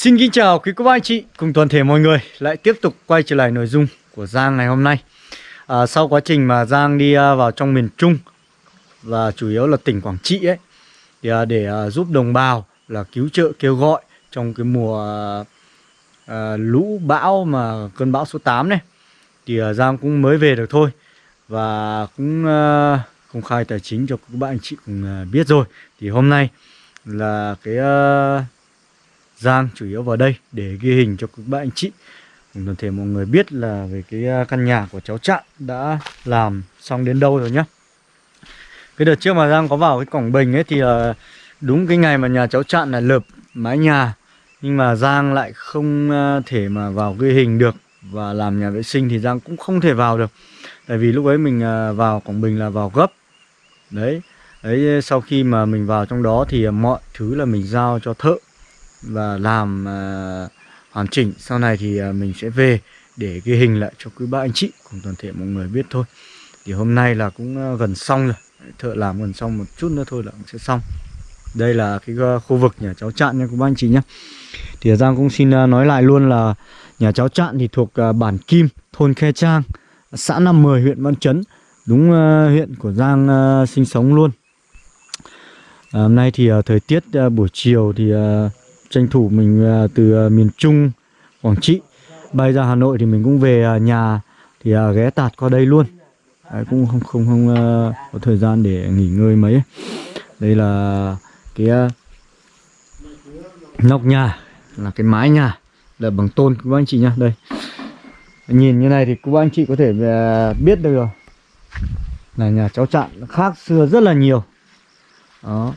Xin kính chào quý cô bác anh chị cùng toàn thể mọi người. Lại tiếp tục quay trở lại nội dung của Giang ngày hôm nay. À, Sau quá trình mà Giang đi à, vào trong miền Trung và chủ yếu là tỉnh Quảng Trị ấy thì à, để à, giúp đồng bào là cứu trợ kêu gọi trong cái mùa à, lũ bão mà cơn bão số 8 này thì à, Giang cũng mới về được thôi và cũng à, công khai tài chính cho các bạn anh chị cùng à, biết rồi. Thì hôm nay là cái à, Giang chủ yếu vào đây để ghi hình cho các bạn anh chị. Cùng toàn thể mọi người biết là về cái à, căn nhà của cháu Trạng đã làm xong đến đâu rồi nhá. Cái đợt trước mà Giang có vào cái cổng bình ấy thì là đúng cái ngày mà nhà cháu Trạng là lợp mái nhà, nhưng mà Giang lại không à, thể mà vào ghi hình được và làm nhà vệ sinh thì Giang cũng không thể vào được. Tại vì lúc ấy mình à, vào cổng bình là vào gấp. Đấy đấy sau khi mà mình vào trong đó thì mọi thứ là mình giao cho thợ và làm uh, hoàn chỉnh. Sau này thì uh, mình sẽ về để ghi hình lại cho quý ba anh chị cùng toàn thể mọi người biết thôi. Thì hôm nay là cũng uh, gần xong rồi. Thợ làm gần xong một chút nữa thôi là cũng sẽ xong. Đây là cái uh, khu vực nhà cháu Trạn nha quý ba anh chị nhé thì Giang cũng xin uh, nói lại luôn là nhà cháu Trạn thì thuộc uh, bản Kim thôn Khe Trang xã Nam Mười huyện Văn Chấn. Đúng uh, huyện của Giang uh, sinh sống luôn. À, hôm nay thì uh, thời tiết uh, buổi chiều thì uh, tranh thủ mình à, từ à, miền Trung Quảng Trị. Bay ra Hà Nội thì mình cũng về à, nhà thì ghé tạt qua đây luôn. Đấy, cũng không không không có thời gian để nghỉ ngơi mấy. Đây là cái nóc nhà là cái mái nhà là bằng tôn các anh chị nhá. Đây. Nhìn như này thì các anh chị có thể biết được rồi. Là nhà cháu Trạng khác xưa rất là nhiều. Đó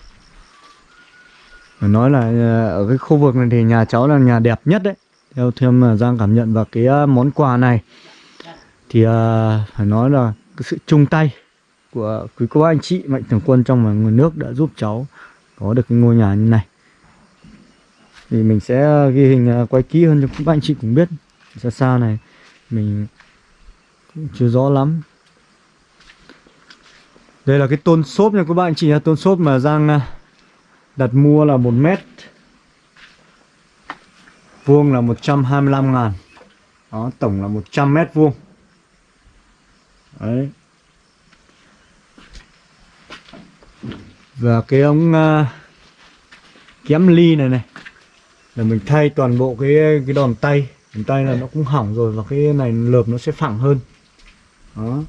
phải nói là ờ, ở cái khu vực này thì nhà cháu là nhà đẹp nhất đấy. Theo thêm mà Giang cảm nhận và cái ờ, món quà này. Thì ờ, phải nói là cái sự chung tay của quý cô anh chị, mạnh thường quân trong và nguồn nước đã giúp cháu có được cái ngôi nhà như này. Thì mình sẽ ghi hình quay kỹ hơn cho các anh chị cũng biết. Xa xa này, mình cũng chưa rõ lắm. Đây là cái tôn xốp nha các bạn chị tôn xốp mà Giang đặt mua là 1 mét vuông là 125 ngàn. Đó tổng là 100 mét vuông. Đấy. Và cái ống uh, kém ly này này là mình thay toàn bộ cái cái đòn tay. Đòn tay là nó cũng hỏng rồi và cái này lợp nó sẽ phẳng hơn. Đó.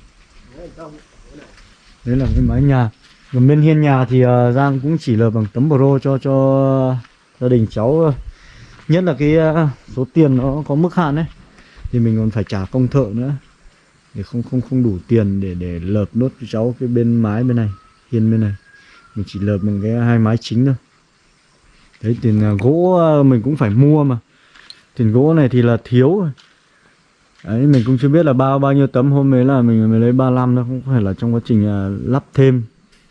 Đấy là cái mái nhà còn bên hiên nhà thì uh, Giang cũng chỉ lợp bằng tấm pro cho cho gia đình cháu nhất là cái uh, số tiền nó có mức hạn đấy thì mình còn phải trả công thợ nữa. Để không không không đủ tiền để để lợp nốt cho cháu cái bên mái bên này hiên bên này. Mình chỉ lợp bằng cái hai mái chính thôi. Đấy tiền uh, gỗ uh, mình cũng phải mua mà. Tiền gỗ này thì là thiếu rồi. Đấy, mình cũng chưa biết là bao bao nhiêu tấm. Hôm ấy là mình mới lấy 35 thôi, không phải là trong quá trình uh, lắp thêm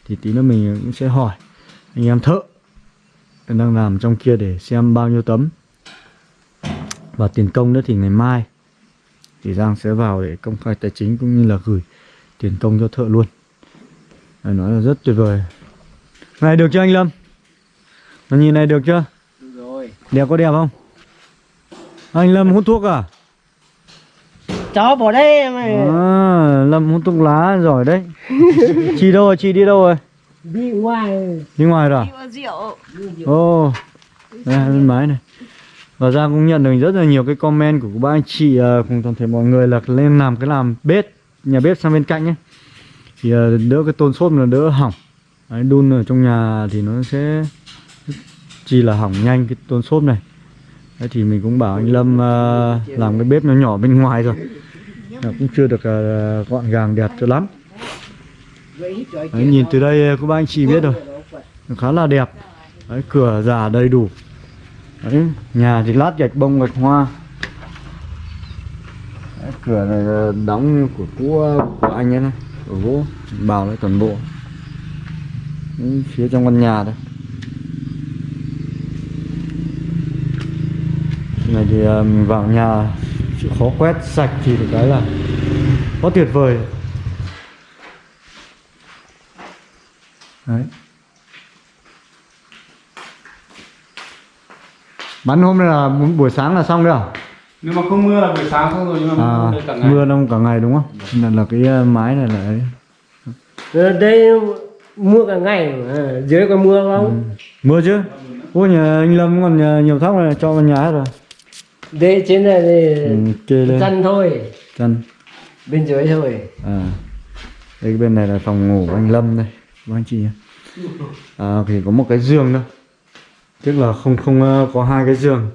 thì tí nữa mình cũng sẽ hỏi anh em thợ đang làm trong kia để xem bao nhiêu tấm. Và tiền công nữa thì ngày mai thì Giang sẽ vào để công khai tài chính cũng như là gửi tiền công cho thợ luôn. Đấy, nói là rất tuyệt vời. Này được chưa anh Lâm? Nó nhìn này được chưa? Rồi. Đẹp có đẹp không? Anh Lâm hút thuốc à chó bỏ đây ơi. À, Lâm hút thuốc lá giỏi đấy. Chị đâu rồi, chị đi đâu rồi? Đi ngoài. Đi ngoài rồi à? Ồ oh, Đây bên máy này. Và ra cũng nhận được rất là nhiều cái comment của ba anh chị uh, cùng toàn thể mọi người là lên làm cái làm bếp Nhà bếp sang bên cạnh ấy Thì uh, đỡ cái tôn xốp là đỡ hỏng. Đấy, đun ở trong nhà thì nó sẽ chỉ là hỏng nhanh cái tôn xốp này. Đấy, thì mình cũng bảo anh Lâm uh, làm cái bếp nhỏ nhỏ bên ngoài rồi cũng chưa được uh, gọn gàng đẹp cho lắm. Đấy, nhìn từ đây ờ, các bác anh chị biết rồi. Khá là đẹp. Đấy, cửa giả đầy đủ. Đấy, nhà thì lát gạch bông gạch hoa. Đấy, cửa này đóng của cũ ờ, của anh ấy này của gỗ bào lại toàn bộ. Đấy, phía trong căn nhà đây. Này thì mình vào nhà chịu khó quét sạch thì được cái là quá tuyệt vời. Đấy. Bắn hôm nay là buổi sáng là xong đấy à? nếu mà không mưa là buổi sáng xong rồi nhưng mà à mưa cả ngày. mưa đông cả ngày đúng không? Nên là cái ờ, mái này là ấy. Ở đây mưa cả ngày mà. À, dưới có mưa không? Mưa chứ? Ôi nhà anh lâm còn nhà, nhiều thóc này cho vào nhà hết rồi đây trên này thì ừ, lên. chăn thôi. Chân bên dưới thôi. À đây bên này là phòng ngủ của anh lâm đây các anh chị nhé. À thì có một cái giường thôi. Tức là không không ờ, có hai cái giường.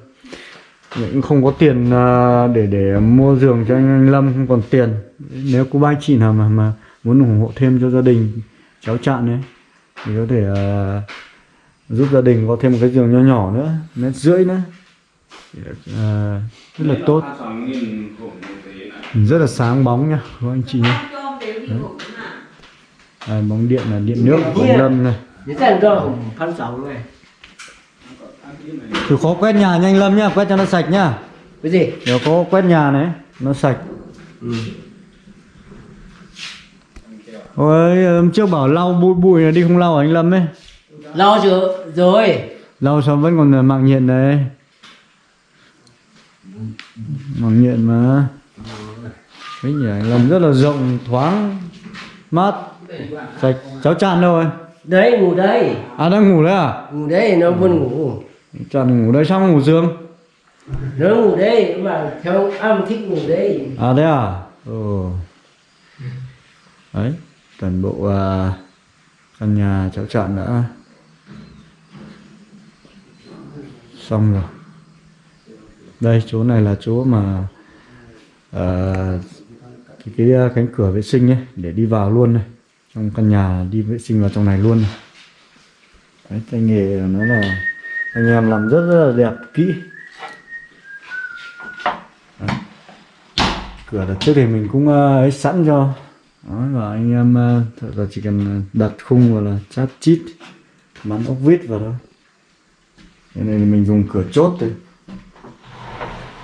Cũng không có tiền ờ, để để mua giường cho anh, anh lâm không còn tiền. Nếu có ba chị nào mà mà muốn ủng hộ thêm cho gia đình cháu chạn ấy thì có thể ờ, giúp gia đình có thêm một cái giường nho nhỏ nữa mét rưỡi nữa Ờ, rất là tốt. Rất là sáng bóng nha các anh chị nhé Đây, bóng điện là điện nước của anh Lâm này. Thử khó quét nhà nha anh Lâm nhá, quét cho nó sạch nhá. Cái gì? Nếu có quét nhà này, nó sạch. Ừ. Ôi, hôm trước bảo lau bụi bụi là đi không lau à anh Lâm ấy? Lau chưa? Rồi. Lau xong vẫn còn mạng nhện đấy Mạng nhện mà Đấy nhỉ, Lâm rất là rộng, thoáng, mát, sạch Cháu Tràn đâu rồi? đấy ngủ đây À đang ngủ đấy à? ngủ đây nó buồn ngủ Tràn ngủ đây sao không ngủ giường? nó ngủ đây mà theo ông thích ngủ đây À đấy à? Ồ. Đấy, toàn bộ à, căn nhà cháu chọn đã xong rồi. Đây chỗ này là chỗ mà à, cái, cái cánh cửa vệ sinh ấy để đi vào luôn này. Trong căn nhà đi vệ sinh vào trong này luôn này. Đấy, tay nghề nó là anh em làm rất rất là đẹp kỹ. cửa đặt trước thì mình cũng ờ, ấy sẵn cho Đấy, và anh em ờ, thật là chỉ cần đặt khung vào là chát chít bắn ốc vít vào đó cái này mình dùng cửa chốt thôi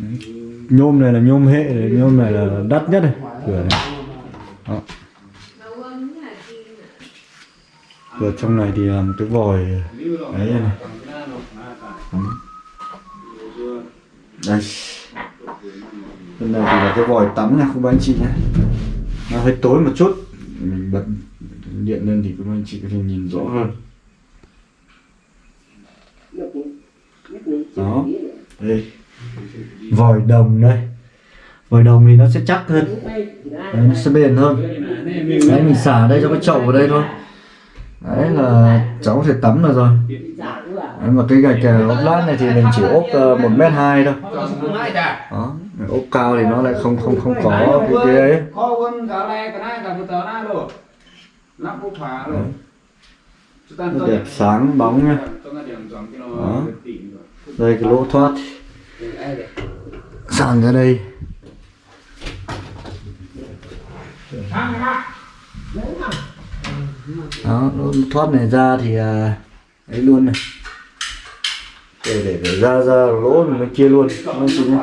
Ừ. nhôm này là nhôm hệ này, nhôm này là đắt nhất này. Cửa này. Đó. cửa trong này thì làm cái vòi đấy này. Ừ. Đây. Bên này thì là cái vòi tắm nha không anh chị nhé. Nó hơi tối một chút. Mình bật điện lên thì các anh chị có thể nhìn rõ hơn đó đây vòi đồng đây. Vòi đồng thì nó sẽ chắc hơn. Đấy, nó sẽ bền hơn. Đấy mình xả đây cho cái chậu vào đây thôi. Đấy là cháu có thể tắm được rồi. Đấy, mà cái gạch ốp lát này thì mình chỉ ốp ờ, một mét hai thôi. Đó ốp cao thì nó lại không không không có cái cái ấy. Nó đẹp sáng bóng nha Đó. đây cái lỗ thoát sàn ra đây? Đó lỗ thoát này ra thì à, ấy luôn này. Để để để ra ra lỗ mới chia luôn. Anh chị nhé.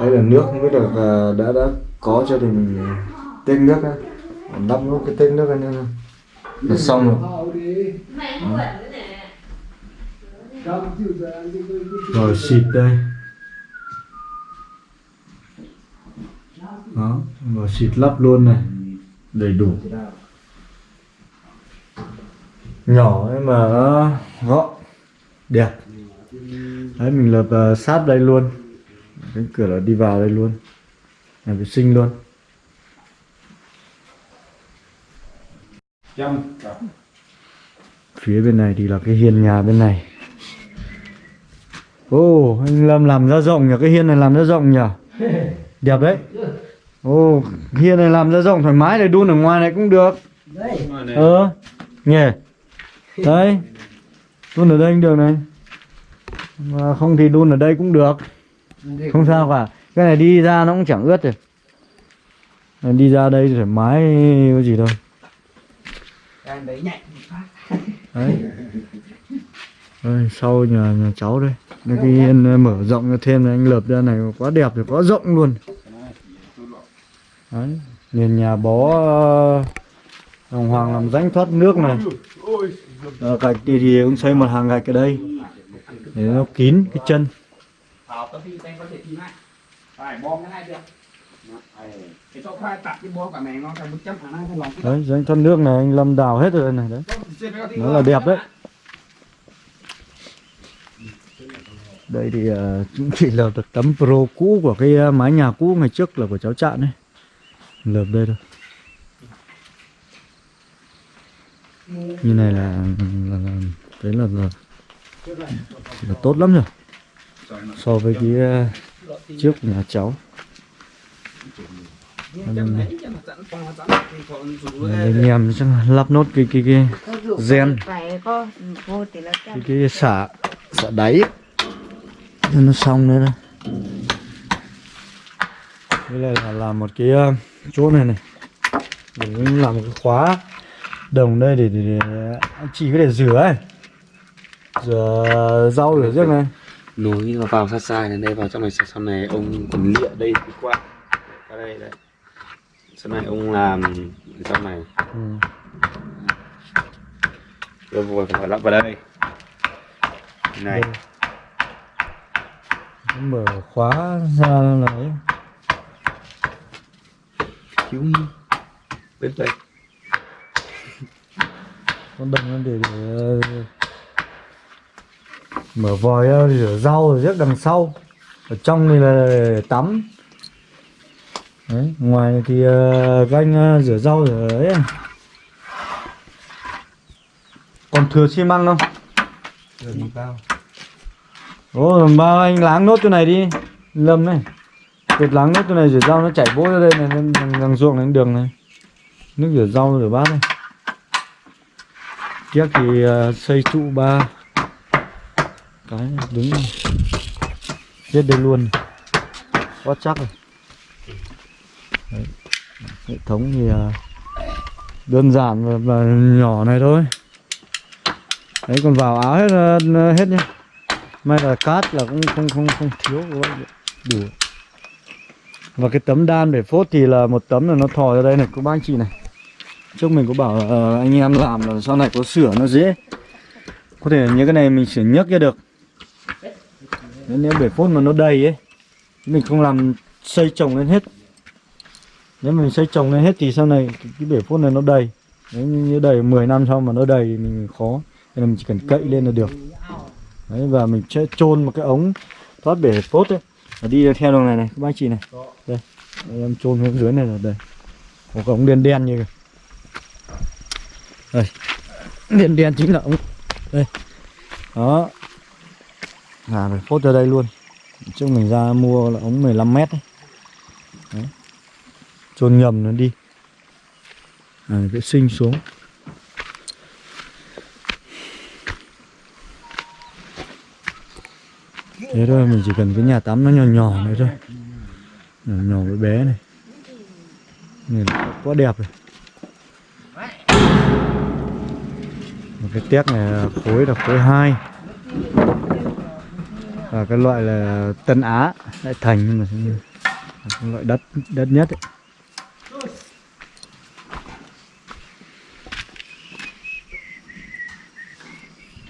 Đây là nước không biết được à, đã đã có cho thì mình tết nước á. Lắp nút cái tết nước anh em là xong rồi rồi xịt đây. Đó rồi xịt lắp luôn này. Đầy đủ. Nhỏ ấy mà nó gọn. Đẹp. Đấy mình lập uh, sát đây luôn. Cánh cửa là đi vào đây luôn. Nhà vệ sinh luôn. Phía bên này thì là cái hiên nhà bên này ô oh, anh Lâm làm ra rộng nhỉ? Cái hiên này làm ra rộng nhỉ? Đẹp đấy. Ô oh, hiên này làm ra rộng thoải mái để đun ở ngoài này cũng được. Đây. Ờ nhỉ? Đấy. Đun ở đây cũng được này. Mà không thì đun ở đây cũng được. Không sao cả. Cái này đi ra nó cũng chẳng ướt rồi. Này Đi ra đây thoải mái có gì đâu. Đấy Đấy. Sau nhà, nhà cháu đây Đây cái hiên mở rộng ra thêm này anh lợp ra này quá đẹp rồi quá rộng luôn. Đấy Nền nhà bó ờ, Đồng hoàng làm rãnh thoát nước này. Ờ, Gạch thì, thì cũng xây một hàng gạch ở đây. Để nó kín cái chân. Đấy rãnh thoát nước này anh Lâm đào hết rồi này đấy. Nó là đẹp đấy Đây thì ờ, cũng chỉ lợp được tấm pro cũ của cái ờ, mái nhà cũ ngày trước là của cháu Trạng đấy Lợp đây thôi. Như này là, là, là Đấy là, là, là tốt lắm rồi So với cái ờ, trước của nhà cháu. Anh em chắc là lắp nốt cái cái cái Gen. là cái, cái xả xả đáy nó xong nữa đây đây là, là làm một cái ờ, chỗ này này. Để mình làm một cái khóa đồng đây để, để, để chỉ có để rửa ấy. Rửa rau rửa riêng này. Nối nó vào sát sai này đây vào trong này sau này ông còn lịa đây đi qua. Qua đây đấy sau này ông làm ở trong này. Ừ. rồi vừa phải lắp vào đây. Này. Đây. Mở khóa ra là cứu bên đây. Con đồng để, để ờ, mở vòi ra rửa rau rồi rước đằng sau. Ở trong này là để tắm. Đấy ngoài thì uh, ganh uh, rửa rau rửa ấy. À. còn thừa xi măng không? Ồ, làm ba anh láng nốt chỗ này đi. Lâm này. Tuyệt láng nốt chỗ này rửa rau nó chảy bố ra đây này Đằng, đằng, đằng ruộng này đường này. Nước rửa rau rửa bát này. Tiếc thì uh, xây trụ ba Cái này đứng này. Chết đây luôn. Quá chắc rồi. Đấy. Hệ thống thì uh, đơn giản và, và nhỏ này thôi. Đấy còn vào áo hết uh, hết nhá. May là cát là cũng không không không thiếu các bác đủ. Và cái tấm đan để phốt thì là một tấm là nó thò ra đây này. Các bác anh chị này. Trước mình có bảo uh, anh em làm là sau này có sửa nó dễ. Có thể những cái này mình sửa nhấc ra được. Nếu, nếu bể phốt mà nó đầy ấy mình không làm xây trồng lên hết. Nếu mình xây trồng lên hết thì sau này cái, cái bể phốt này nó đầy. Nếu như như đầy 10 năm sau mà nó đầy thì mình khó. Nên là mình chỉ cần cậy lên là được. Đấy, và mình sẽ chôn một cái ống thoát bể phốt ấy. Và đi theo đường này này các bác chị này. Đây, đây em chôn xuống dưới này là đây. Một cái ống đen đen như kìa. Đây. Đen đen chính là ống. Đây. Đó. Là phải phốt ra đây luôn. Trước mình ra mua là ống 15 mét đấy, đấy. chôn nhầm nó đi. À, vệ sinh xuống thế thôi, mình chỉ cần cái nhà tắm nó nhỏ nhỏ này thôi nhỏ nhỏ bé bé này nhìn quá đẹp rồi một cái téc này là khối là khối 2 và cái loại là Tân Á lại thành, nhưng mà cái loại đất đất nhất ấy.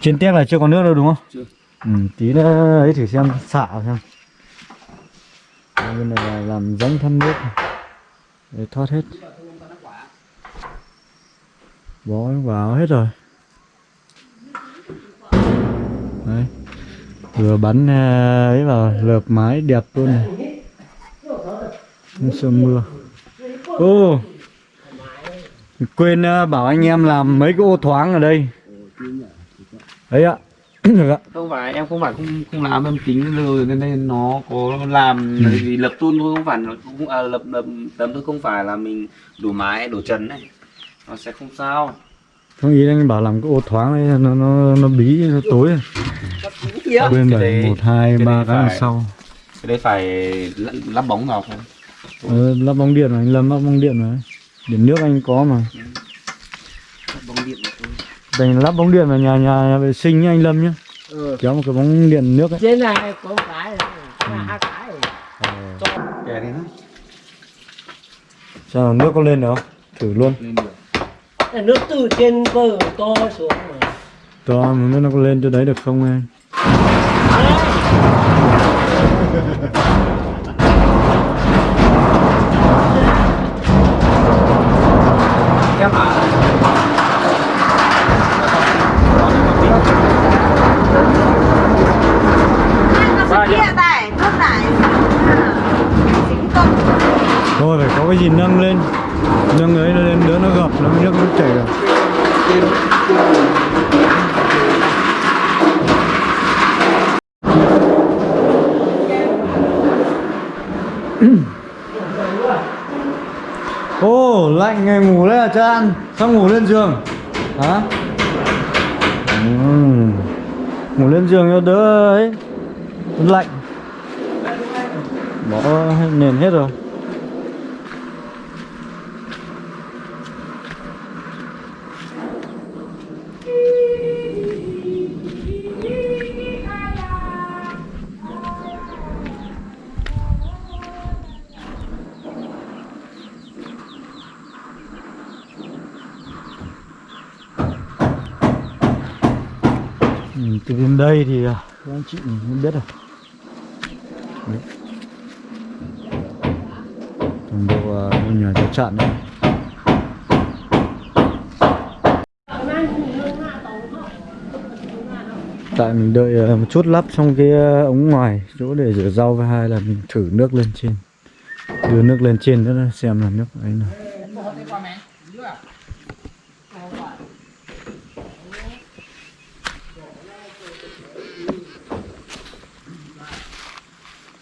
trên téc là chưa có nước đâu, đúng không? Chưa. Ừ, tí nữa ấy thử xem xả xem. Bên này là làm rãnh thoát nước. Để thoát hết. Bó vào hết rồi. Đấy. Vừa bắn à, ấy vào lợp mái đẹp luôn này. Không sợ mưa. Ô! Quên à, bảo anh em làm mấy cái ô thoáng ở đây. Đấy ạ ạ không phải em không phải không không làm em tính rồi nên đây nó có làm Ừ. vì lập tuôn thôi không phải nó cũng à, lập lập tấm thôi không phải là mình đổ mái đổ trần này nó sẽ không sao. Không ý anh bảo làm cái ô thoáng đấy nó nó nó bí nó tối. Cái bảo đấy- một hai ba cái đằng sau. cái đấy phải lắp, bóng vào thôi ờ, lắp bóng điện mà anh lâm lắp bóng điện mà. Điện nước anh có mà. Mà Dành lắp bóng điện vào nhà, nhà nhà vệ sinh nhá anh lâm nhá. Ừ. kéo một cái bóng điện nước ấy. Trên này có một cái này cái này hai cái. Này. kè đi nó sao nước có lên được không? Thử luôn. Lên được. Cái nước từ trên bờ to xuống mà. To mà biết nó có lên cho đấy được không anh? Em thôi phải có cái gì nâng lên. Nâng ấy lên đỡ nó gập nó nước nó chảy được. Ô, lạnh ngày ngủ đấy à Chan? Sao ngủ lên giường? Hả? Uhm. Ngủ lên giường cho đỡ ấy. Lạnh. Bỏ nền hết rồi. Từ đến đây thì à, các anh chị mình biết rồi Đấy. toàn bộ à, ngôi nhà cháu chặn đấy. Tại mình đợi à, một chút lắp xong cái ống ngoài chỗ để rửa rau với hai là mình thử nước lên trên. Đưa nước lên trên nữa, xem là nước ấy nào.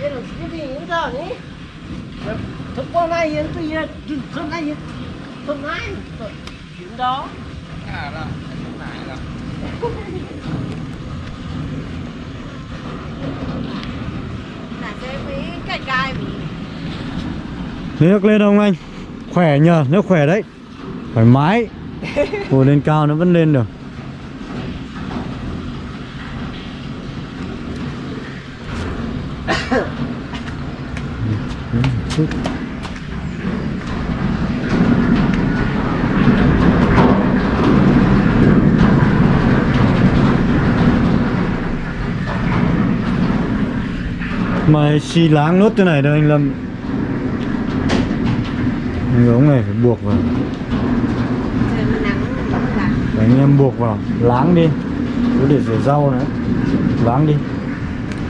Yên là cái gì những giờ nhỉ? Thực qua thực này yên thực này chuyện đó à mấy cái gai bị nước lên không anh? Khỏe nhờ nước khỏe đấy. Thoải mái. Ngồi lên cao nó vẫn lên được Ừ, chút. Mà xì láng nốt thế này đâu anh Lâm. Cái ống này phải buộc vào. Để anh em buộc vào. Láng đi. Cứ để rửa rau nữa láng đi.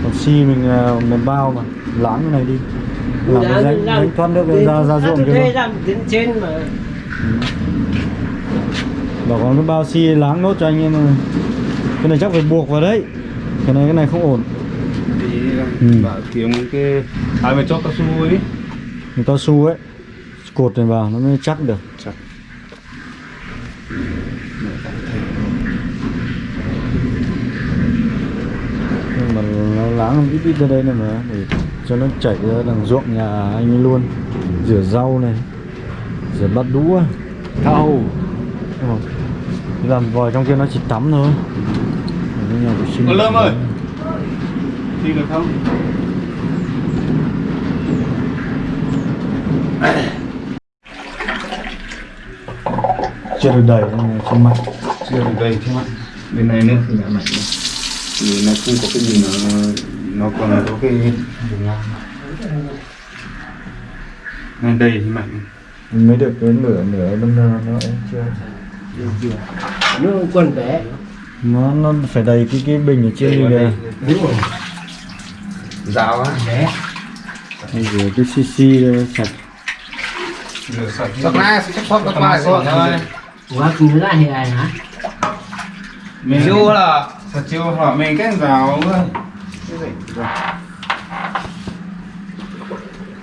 Còn xi mình à, mình bao mà. Láng cái này đi. Làm cái rãnh rãnh thoát nước ra ra ruộng ra đến trên mà. Bảo còn cái bao xi láng nốt cho anh em cái này chắc phải buộc vào đấy. Cái này cái này không ổn Ừ. bảo kiếm cái hai mươi chốt cao su ấy. Cao su ấy cột này vào nó mới chắc được. Chắc. Nhưng mà nó láng ít ít ra đây này mà để cho nó chảy ra đằng ruộng nhà anh ấy luôn. Rửa rau này rửa bát đũa. Thau. Làm vòi trong kia nó chỉ tắm thôi. Lâm ơi! Đi được không? Chưa được đầy nên trên mặt. Chưa được đây thế mà bên này nữa thì đã mạnh vì nó không có cái gì nó nó còn có cái đường ngang. Ngay đây thì mạnh. Mình mới được cái nửa nửa bên nó ấy chưa? Nó quần bé. Nó nó phải đầy cái cái bình ở trên này kìa Dao á. Bây giờ cái cc đây sạch. Sắp na sẽ chắc thoát các bài thôi. quá cứ ra thì ai hả? Mình chưa là thật chưa? Là mình cái rào thôi.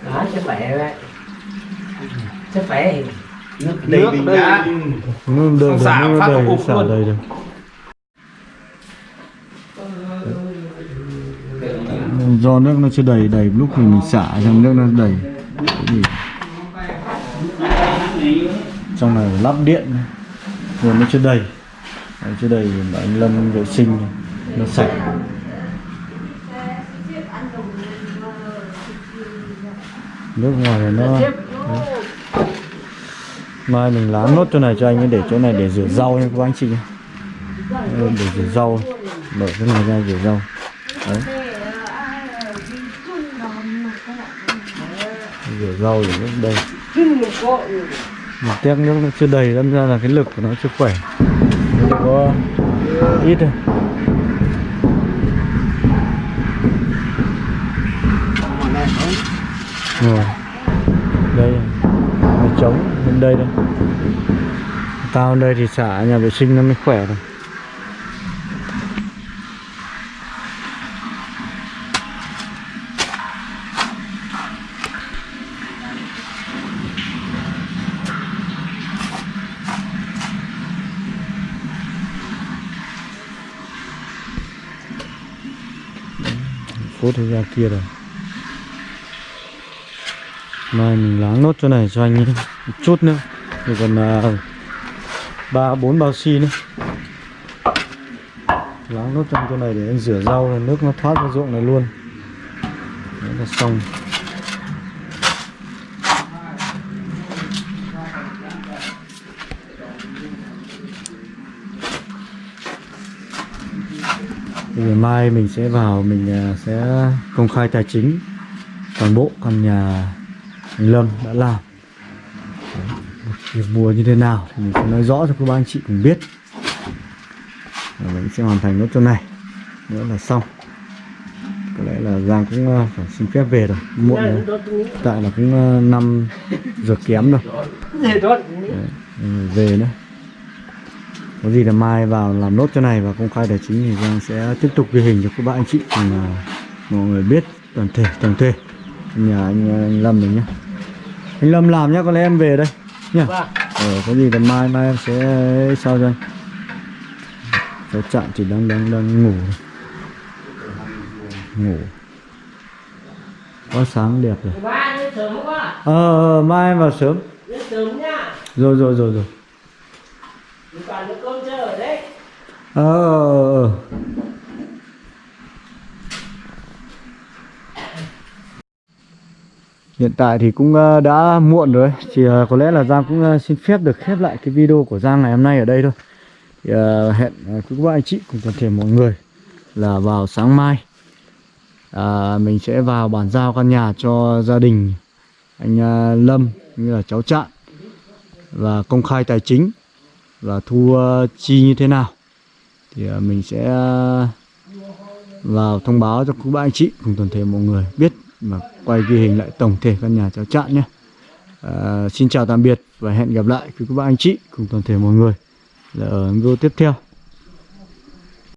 Đó chắc khỏe vậy chắc thì nước nước đây. nó đầy Không xả, phát đầy ục luôn. đầy được do nước nó chưa đầy đầy lúc mình xả trong nước nó đầy. Trong này lắp điện rồi nó chưa đầy. Đấy, chưa đầy anh Lâm vệ sinh nó sạch. Nước ngoài này nó Đấy. mai mình láng nốt chỗ này cho anh ấy để chỗ này để rửa rau nha các anh chị để rửa rau mở cái này ra rửa rau. Đấy. Rửa rau để nước đây. Một tét nước nó chưa đầy đâm ra là cái lực của nó chưa khỏe. Nó có ít thôi. Rồi. Đây nó trống bên đây đây. Hơn đây thì xả nhà vệ sinh nó mới khỏe rồi phút ra kia rồi. Mai mình láng nốt chỗ này cho anh ấy một chút nữa. Thì còn ba ba, bốn bao xi nữa. Láng nốt trong chỗ này để anh rửa rau nước nó thoát ra ruộng này luôn. Đấy là xong. Ngày mai mình sẽ vào mình à, sẽ công khai tài chính toàn bộ căn nhà anh Lâm đã làm. Việc mua như thế nào thì mình sẽ nói rõ cho các anh chị cùng biết. Và mình sẽ hoàn thành nốt chỗ này. Nữa là xong. Có lẽ là Giang cũng à, phải xin phép về rồi. Muộn rồi. tại là cũng à, năm giờ kém rồi. Tốt Đấy, về nữa có gì là mai vào làm nốt chỗ này và công khai tài chính thì Giang sẽ tiếp tục ghi hình cho các bạn anh chị cùng à, mọi người biết toàn thể tổng thể. Nhà anh, anh Lâm mình nhé anh Lâm làm nhá có lẽ em về đây nhá. Vâng. Ờ, có gì là mai mai em sẽ sao cho anh? Cháu chạm chỉ đang đang đang ngủ. Ngủ. Có sáng đẹp rồi. Quá. Ờ ờ, mai em vào sớm. Rồi rồi rồi rồi toàn nước cơm chưa ở đấy ờ, ờ, ờ. Hiện tại thì cũng ờ, đã muộn rồi. Chỉ có lẽ là Giang cũng xin phép được khép lại cái video của Giang ngày hôm nay ở đây thôi. Thì, Hẹn quý các anh chị cùng toàn thể mọi người Là vào sáng mai. À, Mình sẽ vào bàn giao căn nhà cho gia đình Anh Lâm như là cháu Trạng Và công khai tài chính. Và thu ờ, chi như thế nào? Thì ờ, mình sẽ ờ, vào thông báo cho các bạn anh chị cùng toàn thể mọi người biết mà quay ghi hình lại tổng thể căn nhà cháu chạn nhé. À, xin chào tạm biệt và hẹn gặp lại quý ba anh chị cùng toàn thể mọi người. Là ở video tiếp theo.